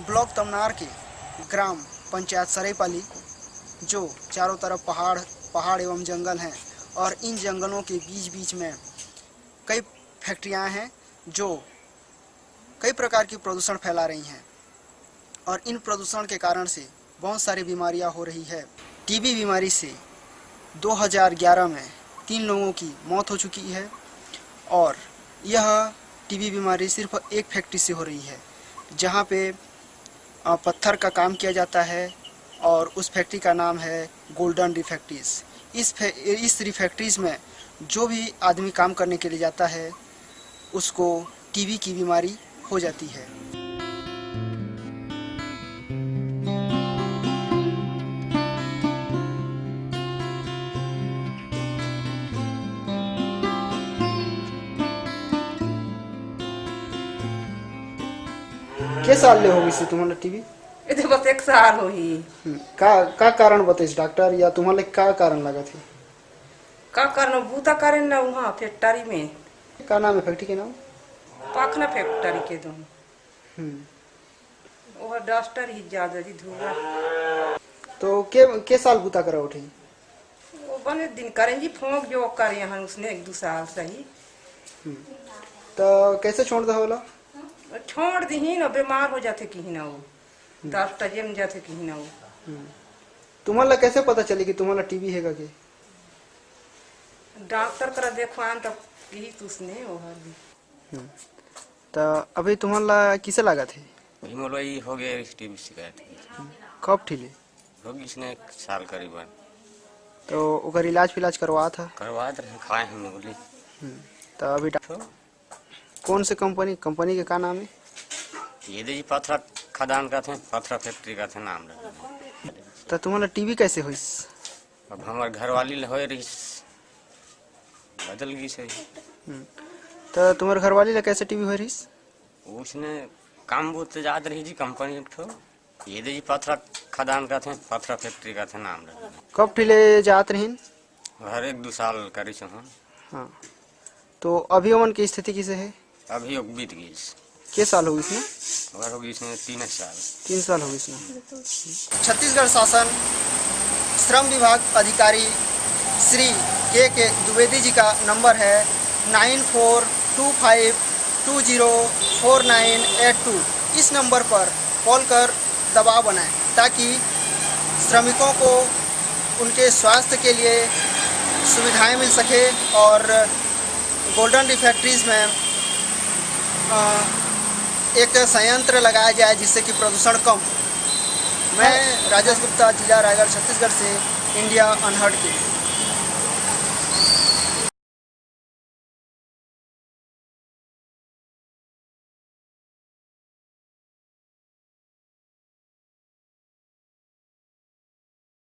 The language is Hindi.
ब्लॉक तमनार के ग्राम पंचायत सरेपाली, जो चारों तरफ़ पहाड़ पहाड़ एवं जंगल हैं और इन जंगलों के बीच बीच में कई फैक्ट्रियाँ हैं, जो कई प्रकार की प्रदूषण फैला रही हैं। और इन प्रदूषण के कारण से बहुत सारी बीमारियाँ हो रही है। टीबी बीमारी से 2011 में तीन लोगों की मौत हो चुकी है और यह टीबी बीमारी सिर्फ़ एक फैक्ट्री से हो रही है, जहाँ पे पत्थर का काम किया जाता है और उस फैक्ट्री का नाम है गोल्डन रिफैक्ट्रीज इस इस रिफैक्ट्रीज में जो भी आदमी काम करने के लिए जाता है, उसको टीबी की बीमारी हो जाती है। के साल ले होगी से तुम्हाला टीबी इथे बस एक साल होई का का कारण बताइस डॉक्टर? या तुम्हाला का कारण लगा थी? का करना बूता करे ना वहाँ फैक्ट्री में। का नाम है फैक्ट्री के नाम? पाखना फैक्ट्री के दो हम्म। वह डस्टर ही ज़्यादा जी धुआँ। तो के के साल बुता करा उठी? वो बने दिन करें जी फोंक जो करे यहाँ उसने एक दो साल सही। तो कैसे छोड़ दो होला छोड़ दी ना बीमार हो जाते कहीं ना वो। डॉक्टर जम जाते कहीं ना वो। तुम्हाला कैसे पता चली कि तुम्हाला टीबी है का? के डॉक्टर करा देखवान तो यही तो उसने वो हर भी। तो अभी तुम्हाला किसे लगा थे? हिमोलॉई हो गया इस टीबी शिकायत कब ठीले होगी इसने एक साल करीबन तो ओकर इलाज फिलाज करवा था? करवाते रहे खाए हम गोली तो अभी डा- तो कौन से कंपनी कंपनी के का नाम है? ये देखिए पथरा खदान का थे पथरा फैक्ट्री का थे नाम रहे तो तुम्हाला टीबी कैसे हुई? अब हमारे घर वाली हो रही। बदल गई सही। तो तुम्हारे घरवाली ला कैसे टीबी हो रही? उसने काम बहुत याद रही जी कंपनी ठो ये देखिए पथरा खदान का थे पथरा फैक्ट्री का थे नाम रहे कब ठीले जात रहीन? हर एक दो साल करी हाँ। तो अभी अमन की स्थिति किसे है? अभी बीत गई के साल होगी इसमें? अगर होगी इसने तीन साल। तीन साल होगी इसमें। छत्तीसगढ़ शासन श्रम विभाग अधिकारी श्री के के द्विवेदी जी का नंबर है nine four two five two zero four nine eight two. इस नंबर पर कॉल कर दबाव बनाएँ ताकि श्रमिकों को उनके स्वास्थ्य के लिए सुविधाएँ मिल सके और गोल्डन रिफैक्ट्रीज में एक संयंत्र लगाया जाए जिससे कि प्रदूषण कम। मैं राजेश गुप्ता, जिला रायगढ़, छत्तीसगढ़ से इंडिया अनहर्ड के। लिए